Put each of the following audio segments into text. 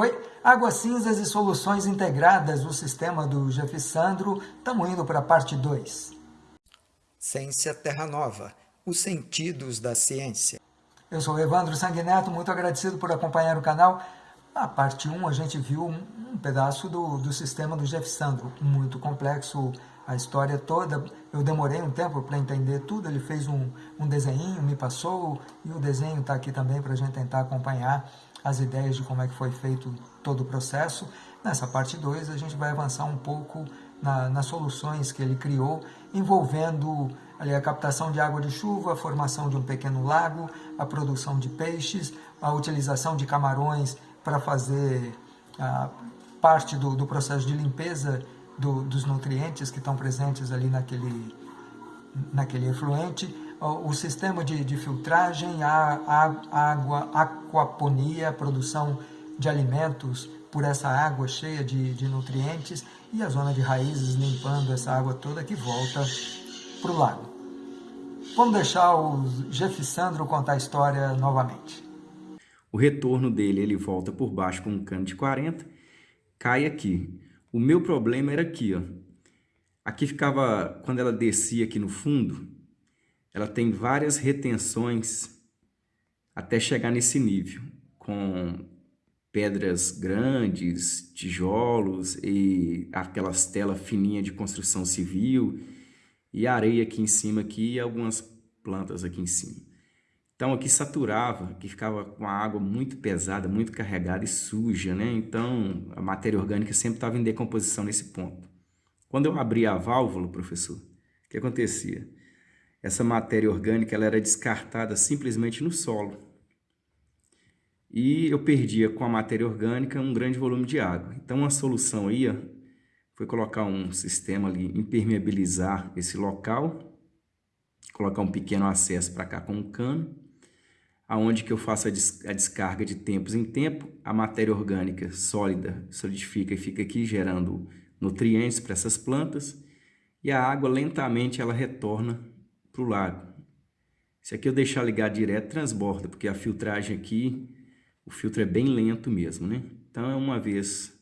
Oi, águas cinzas e soluções integradas do sistema do Jeff Sandro. Estamos indo para a parte 2. Ciência Terra Nova, os sentidos da ciência. Eu sou Evandro Sanguineto, muito agradecido por acompanhar o canal. Na parte 1 a gente viu um, um pedaço do, do sistema do Jeff Sandro, muito complexo, a história toda. Eu demorei um tempo para entender tudo, ele fez um, um desenho, me passou, e o desenho está aqui também para a gente tentar acompanhar as ideias de como é que foi feito todo o processo. Nessa parte 2 a gente vai avançar um pouco na, nas soluções que ele criou, envolvendo ali, a captação de água de chuva, a formação de um pequeno lago, a produção de peixes, a utilização de camarões para fazer a parte do, do processo de limpeza do, dos nutrientes que estão presentes ali naquele, naquele efluente, o, sistema de, de filtragem, a, a, água, aquaponia, produção de alimentos por essa água cheia de, de nutrientes e a zona de raízes limpando essa água toda que volta para o lago. Vamos deixar o Jeff Sandro contar a história novamente. O retorno dele, ele volta por baixo com um cano de 40, cai aqui. O meu problema era aqui, ó. Aqui ficava, quando ela descia aqui no fundo, ela tem várias retenções até chegar nesse nível, com pedras grandes, tijolos e aquelas telas fininhas de construção civil e areia aqui em cima aqui e algumas plantas aqui em cima. Então aqui saturava, que ficava com a água muito pesada, muito carregada e suja, né? Então a matéria orgânica sempre estava em decomposição nesse ponto. Quando eu abria a válvula, professor, o que acontecia? Essa matéria orgânica ela era descartada simplesmente no solo. E eu perdia com a matéria orgânica um grande volume de água. Então a solução aí foi colocar um sistema ali, impermeabilizar esse local, colocar um pequeno acesso para cá com um cano, aonde que eu faço a, des a descarga de tempos em tempo, a matéria orgânica sólida solidifica e fica aqui gerando nutrientes para essas plantas, e a água lentamente ela retorna para o lago. Se aqui eu deixar ligar direto, transborda, porque a filtragem aqui, o filtro é bem lento mesmo, né? Então é uma vez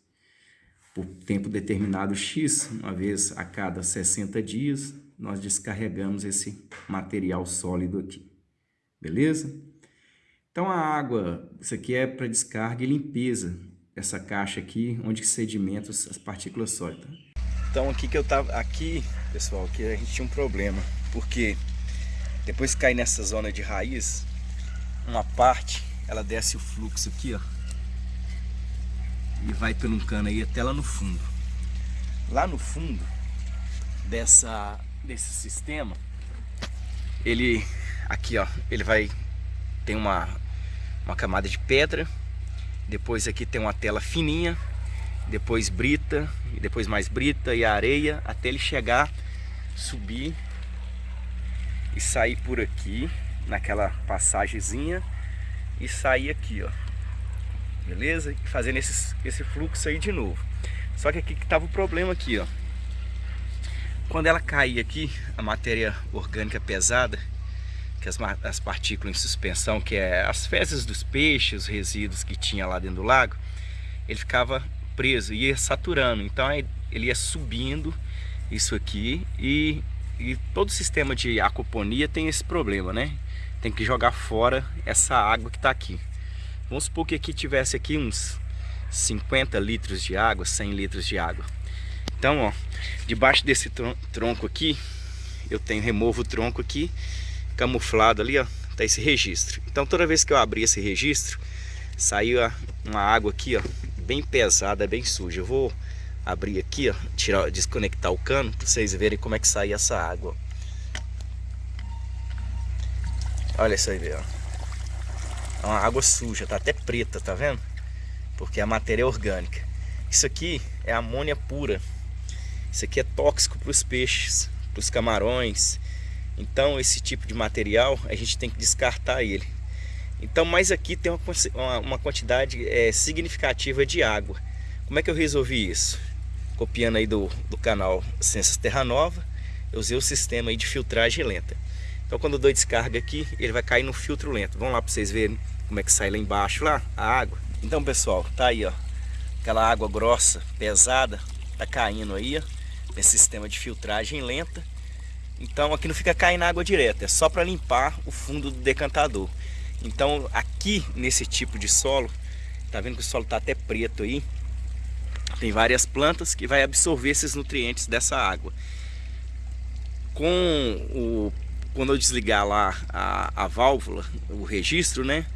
por tempo determinado X, uma vez a cada 60 dias, nós descarregamos esse material sólido aqui. Beleza? Então a água, isso aqui é para descarga e limpeza, essa caixa aqui, onde sedimenta as partículas sólidas. Então aqui que eu tava, aqui, pessoal, que a gente tinha um problema, porque depois que cai nessa zona de raiz, uma parte, ela desce o fluxo aqui, ó, e vai pelo cano aí até lá no fundo. Lá no fundo dessa, desse sistema, ele aqui ó, ele vai tem uma, uma camada de pedra, depois aqui tem uma tela fininha, depois brita, depois mais brita e areia, até ele chegar, subir e sair por aqui, naquela passagemzinha e sair aqui ó, beleza? E fazendo esse, esse fluxo aí de novo. Só que aqui que tava o problema aqui, ó. Quando ela caía aqui, a matéria orgânica pesada, que as, as partículas em suspensão, que é as fezes dos peixes, os resíduos que tinha lá dentro do lago, ele ficava preso, ia saturando. Então ele ia subindo isso aqui e, e todo sistema de aquaponia tem esse problema, né? Tem que jogar fora essa água que está aqui. Vamos supor que aqui tivesse aqui uns 50 litros de água, 100 litros de água. Então, ó, debaixo desse tronco aqui, eu tenho, removo o tronco aqui, camuflado ali, ó, tá esse registro. Então, toda vez que eu abrir esse registro, saiu uma água aqui, ó, bem pesada, bem suja. Eu vou abrir aqui, ó, tirar, desconectar o cano, para vocês verem como é que sai essa água. Olha isso aí, ó. É uma água suja, tá até preta, tá vendo? Porque a matéria é orgânica. Isso aqui é amônia pura. Isso aqui é tóxico para os peixes, para os camarões. Então esse tipo de material a gente tem que descartar ele. Então, mas aqui tem uma, uma quantidade é, significativa de água. Como é que eu resolvi isso? Copiando aí do, do canal Ciências Terra Nova, eu usei o sistema aí de filtragem lenta. Então quando eu dou descarga aqui, ele vai cair no filtro lento. Vamos lá para vocês verem como é que sai lá embaixo lá, a água. Então pessoal, tá aí ó, aquela água grossa, pesada, tá caindo aí, ó, nesse sistema de filtragem lenta. Então aqui não fica caindo água direta, é só para limpar o fundo do decantador. Então aqui nesse tipo de solo, tá vendo que o solo tá até preto aí? Tem várias plantas que vai absorver esses nutrientes dessa água. Com o quando eu desligar lá a, a válvula, o registro, né?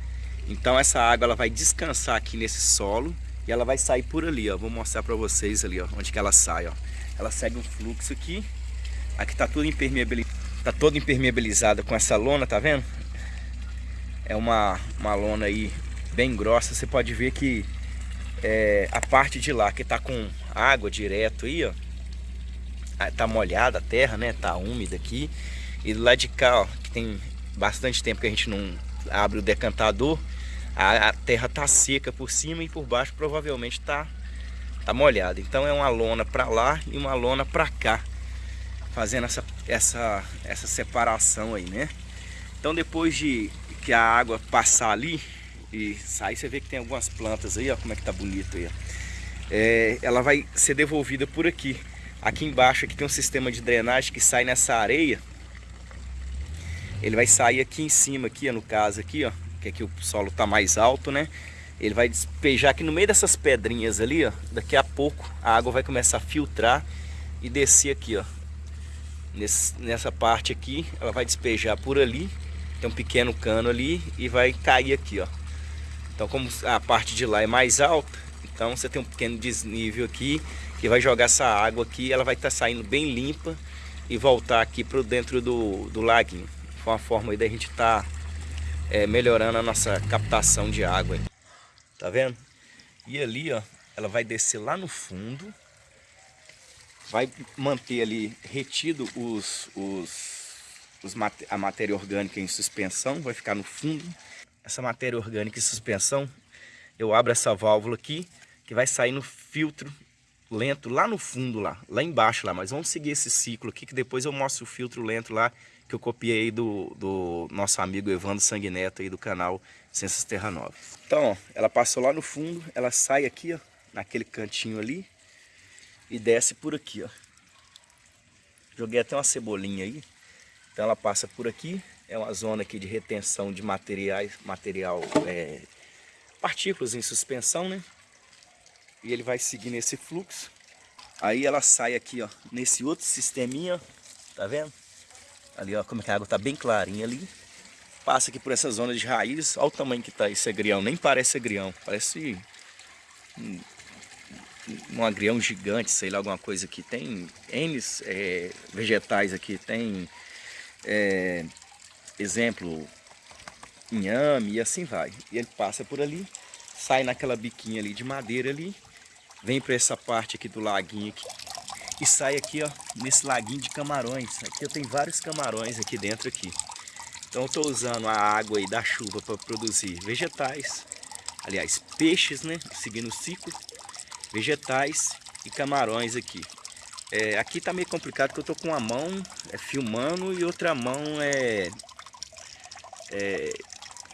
Então essa água ela vai descansar aqui nesse solo e ela vai sair por ali, ó. Vou mostrar para vocês ali, ó, onde que ela sai, ó. Ela segue um fluxo aqui. Aqui tá tudo impermeabilizado, tá todo impermeabilizada com essa lona, tá vendo? É uma, uma lona aí bem grossa. Você pode ver que é, a parte de lá que tá com água direto aí, ó. Ah, tá molhada a terra, né? Tá úmida aqui. E do lado de cá, ó, que tem bastante tempo que a gente não abre o decantador, a, a terra tá seca por cima e por baixo provavelmente tá, tá molhada. Então é uma lona para lá e uma lona para cá, fazendo essa, essa, essa separação aí, né? Então depois de que a água passar ali e sair, você vê que tem algumas plantas aí, ó, como é que tá bonito aí, ó. É, ela vai ser devolvida por aqui. Aqui embaixo aqui tem um sistema de drenagem que sai nessa areia ele vai sair aqui em cima, aqui, no caso aqui, ó, que aqui o solo tá mais alto, né? Ele vai despejar aqui no meio dessas pedrinhas ali, ó. Daqui a pouco a água vai começar a filtrar e descer aqui, ó. Nesse, nessa parte aqui, ela vai despejar por ali. Tem um pequeno cano ali e vai cair aqui, ó. Então, como a parte de lá é mais alta, então você tem um pequeno desnível aqui que vai jogar essa água aqui, ela vai estar tá saindo bem limpa e voltar aqui para dentro do, do laguinho. Foi uma forma aí da gente estar tá, é, melhorando a nossa captação de água. Aí. Tá vendo? E ali, ó, ela vai descer lá no fundo. Vai manter ali retido os, os, os a matéria orgânica em suspensão. Vai ficar no fundo. Essa matéria orgânica em suspensão, eu abro essa válvula aqui, que vai sair no filtro lento lá no fundo lá, lá embaixo lá, mas vamos seguir esse ciclo aqui que depois eu mostro o filtro lento lá que eu copiei do, do nosso amigo Evandro Sanguineto aí do canal Ciências Terra Nova. Então, ó, ela passou lá no fundo, ela sai aqui, ó, naquele cantinho ali e desce por aqui, ó. Joguei até uma cebolinha aí. Então ela passa por aqui, é uma zona aqui de retenção de materiais, material, é, partículas em suspensão, né? E ele vai seguir nesse fluxo. Aí ela sai aqui, ó, nesse outro sisteminha, tá vendo? Ali, ó, como é que a água tá bem clarinha ali. Passa aqui por essa zona de raiz. Olha o tamanho que tá esse agrião. Nem parece agrião. Parece um, um agrião gigante, sei lá, alguma coisa aqui. Tem N é, vegetais aqui. Tem, é, exemplo, inhame e assim vai. E ele passa por ali, sai naquela biquinha ali de madeira ali. Vem para essa parte aqui do laguinho aqui e sai aqui, ó, nesse laguinho de camarões. Aqui eu tenho vários camarões aqui dentro aqui. Então eu estou usando a água aí da chuva para produzir vegetais, aliás, peixes, né, seguindo o ciclo, vegetais e camarões aqui. É, aqui tá meio complicado porque eu tô com uma mão é, filmando e outra mão é, é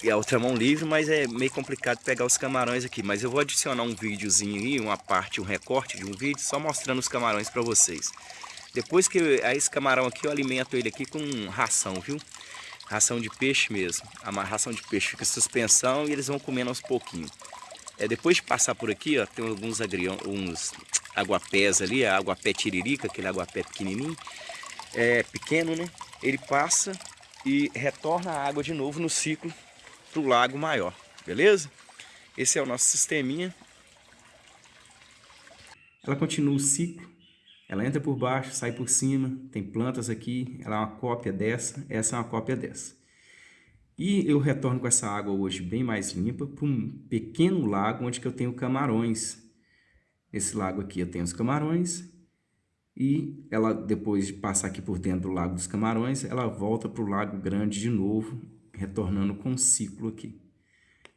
e a outra mão livre, mas é meio complicado pegar os camarões aqui. Mas eu vou adicionar um videozinho aí, uma parte, um recorte de um vídeo, só mostrando os camarões para vocês. Depois que esse camarão aqui, eu alimento ele aqui com ração, viu? Ração de peixe mesmo. A ração de peixe fica suspensão e eles vão comendo aos pouquinhos. É, depois de passar por aqui, ó, tem alguns agrião, uns aguapés ali, a aguapé tiririca, aquele aguapé pequenininho, é pequeno, né? Ele passa e retorna a água de novo no ciclo para o lago maior, beleza? Esse é o nosso sisteminha. Ela continua o ciclo, ela entra por baixo, sai por cima, tem plantas aqui, ela é uma cópia dessa, essa é uma cópia dessa. E eu retorno com essa água hoje bem mais limpa para um pequeno lago onde que eu tenho camarões. Nesse lago aqui eu tenho os camarões e ela depois de passar aqui por dentro do lago dos camarões, ela volta para o lago grande de novo retornando com um ciclo aqui.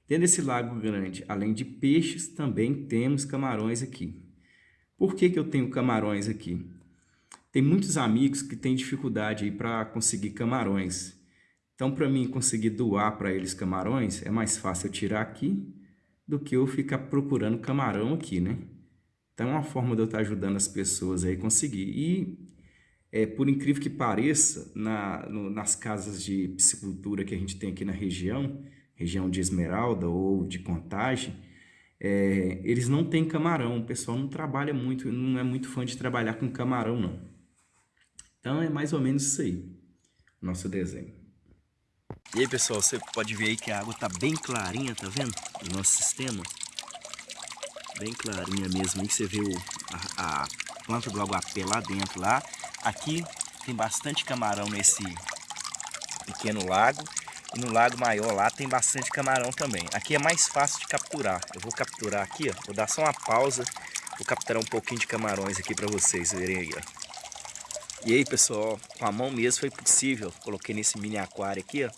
Dentro desse lago grande, além de peixes, também temos camarões aqui. Por que, que eu tenho camarões aqui? Tem muitos amigos que têm dificuldade para conseguir camarões. Então, para mim conseguir doar para eles camarões, é mais fácil eu tirar aqui, do que eu ficar procurando camarão aqui, né? Então é uma forma de eu estar ajudando as pessoas aí a conseguir. E, é, por incrível que pareça, na, no, nas casas de piscicultura que a gente tem aqui na região, região de Esmeralda ou de Contagem, é, eles não têm camarão. O pessoal não trabalha muito, não é muito fã de trabalhar com camarão, não. Então é mais ou menos isso aí, nosso desenho. E aí pessoal, você pode ver aí que a água tá bem clarinha, tá vendo? No nosso sistema. Bem clarinha mesmo, aí você vê o, a, a planta do aguapé lá dentro lá. Aqui tem bastante camarão nesse pequeno lago. E no lago maior lá tem bastante camarão também. Aqui é mais fácil de capturar. Eu vou capturar aqui, ó. Vou dar só uma pausa. Vou capturar um pouquinho de camarões aqui para vocês verem aí, ó. E aí, pessoal, com a mão mesmo foi possível. Coloquei nesse mini aquário aqui, ó.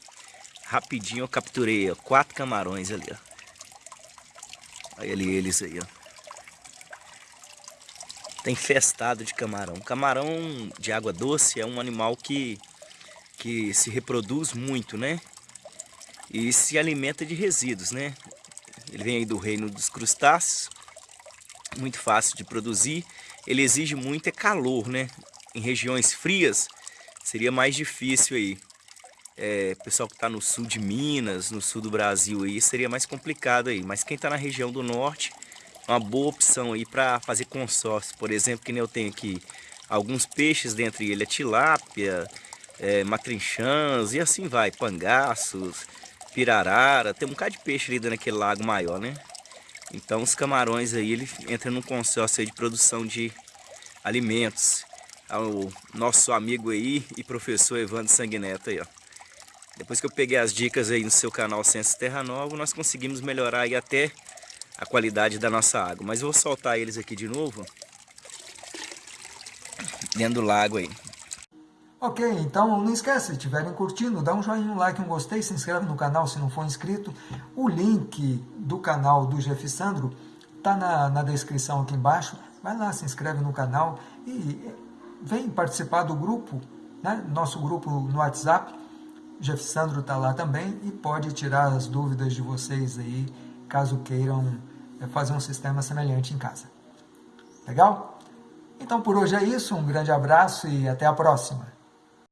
Rapidinho eu capturei, ó, quatro camarões ali, ó. Olha ali eles aí, ó. Tem festado de camarão. Camarão de água doce é um animal que, que se reproduz muito, né? E se alimenta de resíduos, né? Ele vem aí do reino dos crustáceos. Muito fácil de produzir. Ele exige muito é calor, né? em regiões frias, seria mais difícil aí. É, pessoal que está no sul de Minas, no sul do Brasil aí, seria mais complicado aí. Mas quem está na região do norte, uma boa opção aí para fazer consórcio. Por exemplo, que nem eu tenho aqui alguns peixes, dentre eles a tilápia, é, matrinchãs e assim vai, pangaços, pirarara, tem um bocado de peixe ali dentro daquele lago maior, né? Então os camarões aí, ele entra num consórcio de produção de alimentos ao nosso amigo aí e professor Evandro Sanguineto aí, ó. Depois que eu peguei as dicas aí no seu canal Ciências Terra Nova, nós conseguimos melhorar aí até a qualidade da nossa água. Mas eu vou soltar eles aqui de novo, dentro do lago aí. Ok, então não esquece, se estiverem curtindo, dá um joinha, um like, um gostei, se inscreve no canal se não for inscrito. O link do canal do Jeff Sandro está na, na descrição aqui embaixo. Vai lá, se inscreve no canal e vem participar do grupo, né? nosso grupo no WhatsApp. Jeff Sandro está lá também e pode tirar as dúvidas de vocês aí, caso queiram é, fazer um sistema semelhante em casa. Legal? Então por hoje é isso, um grande abraço e até a próxima.